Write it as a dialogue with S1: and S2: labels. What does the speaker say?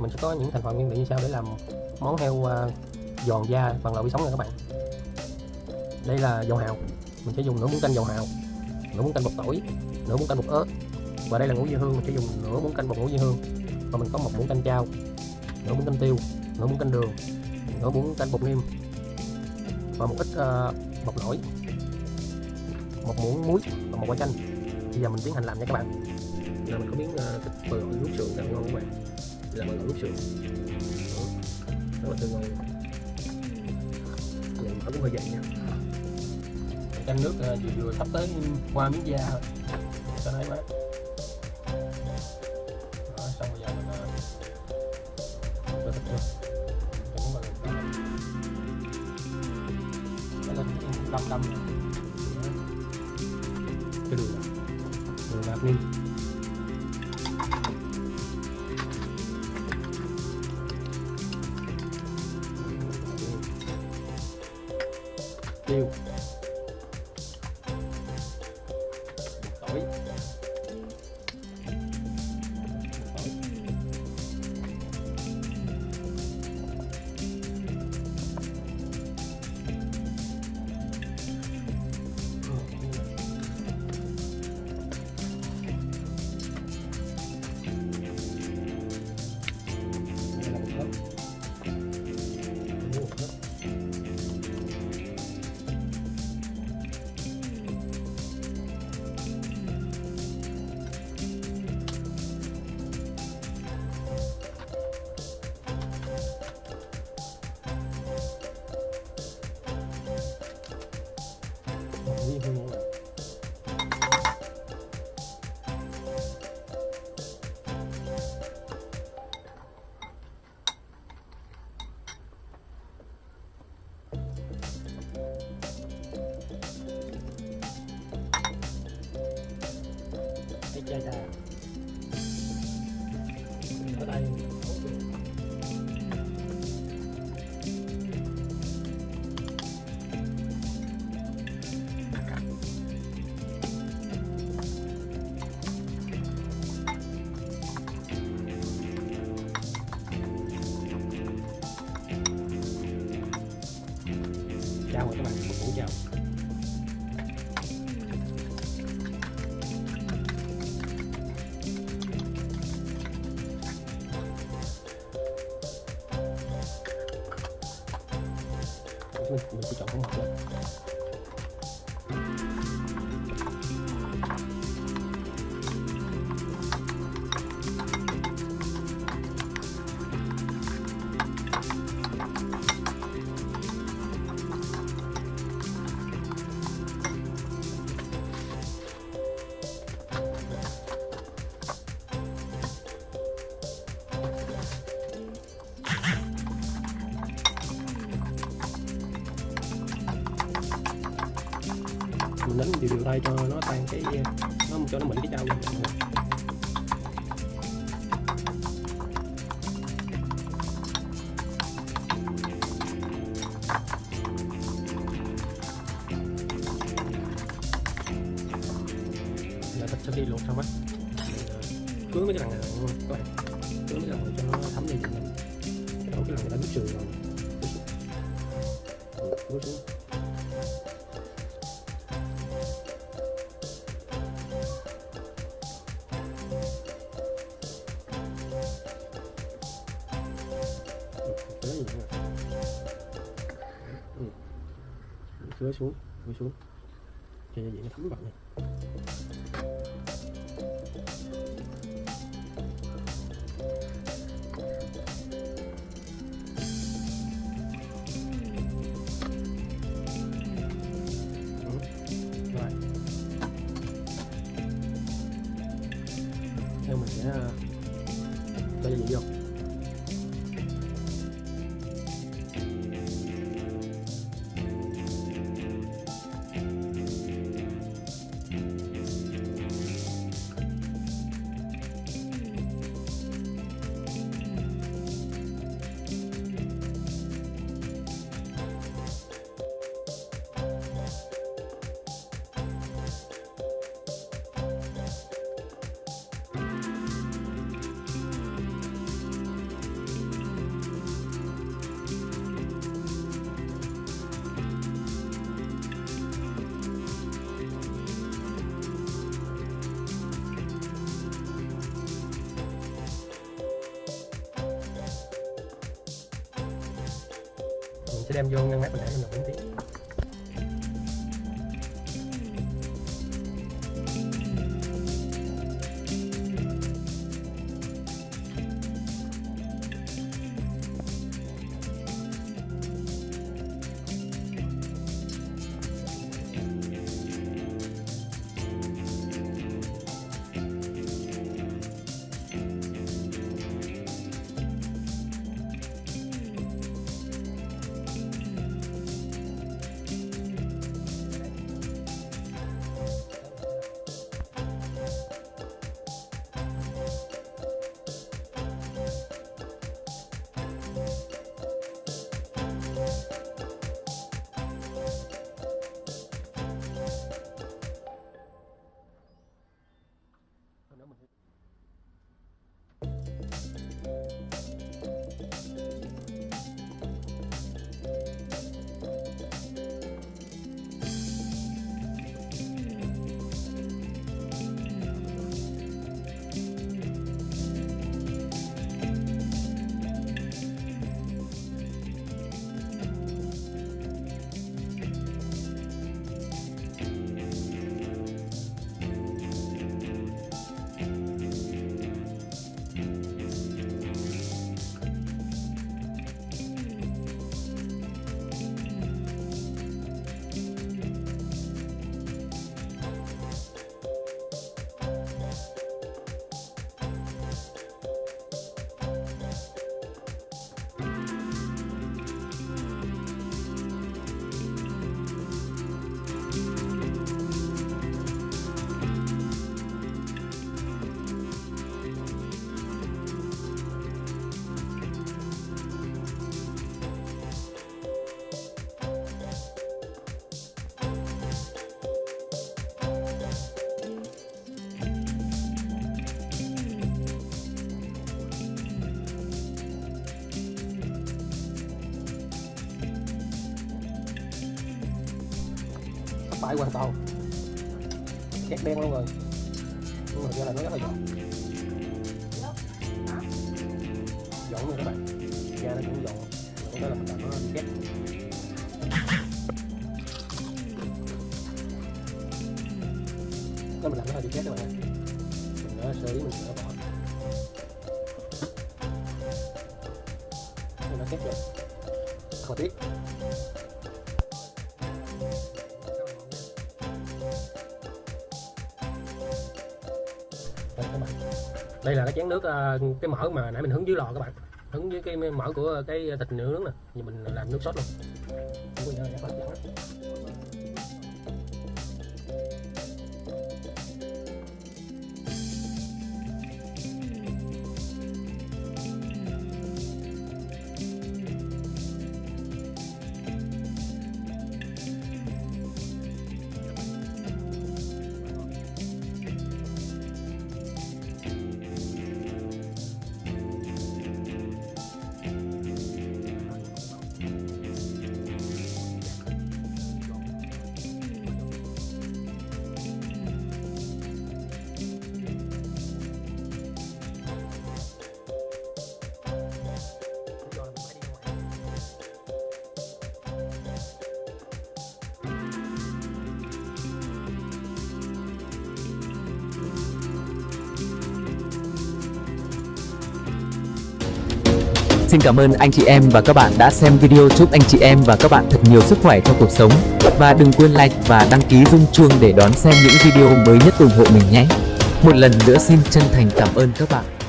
S1: mình sẽ có những thành phần nguyên liệu như sau để làm món heo à, giòn da bằng lẩu vi sóng nha các bạn. Đây là dầu hào. Mình sẽ dùng nửa muỗng canh dầu hào nửa muỗng canh bột tỏi nửa muỗng canh bột ớt. Và đây là ngũ vị hương mình sẽ dùng nửa muỗng canh bột ngũ vị hương. Và mình có một muỗng canh chao nửa muỗng canh tiêu nửa muỗng canh đường nửa muỗng canh bột niêm. Và một ít uh, bột nổi một muỗng muối và một quả chanh. Bây giờ mình tiến hành làm nha các bạn. Là mình có miếng uh, thịt bờ nước sườn rất là ngon các bạn là nước sườn Đó, rất là tươi ngon Vậy mà nó cũng hơi dày nha. Canh nước uh, vừa vừa sắp tới qua miếng da thôi. Cho nó ấy mát Đó, xong bây giờ mình cho thịt vô cho nó mà nó lên đâm đâm. Cái đường này đường hạt niêm Một mình, mình chỉ chọn hỗn hợp thôi mình đánh đều đều tay cho nó tan cái ờ, nó cho nó mịn cái trâu lên là thịt sẽ đi luộc xong á. Mình mấy cái đằng này luôn các bạn cứa mấy cái đằng này cho nó thấm đi cái đầu cái lần này đã nước sườn rồi. Ừ, xuống. Cứa xuống, cứa xuống cho gia nó thấm vào này. Ừ. Rồi. Theo mình sẽ ờ, cho gia vị vô. Đem vô ngăn mát mình để nổi phải hoàn toàn khét đen luôn rồi. Nhưng mà do là nó rất là giòn giòn luôn các bạn. Da nó cũng giòn có là mình làm nó khét nó mình làm nó hơi bị khét các bạn mình đã sơ ý mình sẽ bỏ. Nó khét rồi. Không tiếc đây là cái chén nước ờ, cái mỡ mà nãy mình hứng dưới lò các bạn. Hứng với cái mỡ của cái thịt nướng nè. Thì mình làm nước sốt luôn.
S2: Xin cảm ơn anh chị em và các bạn đã xem video chúc anh chị em và các bạn thật nhiều sức khỏe trong cuộc sống và đừng quên like và đăng ký rung chuông để đón xem những video mới nhất ủng hộ mình nhé. Một lần nữa xin chân thành cảm ơn các bạn.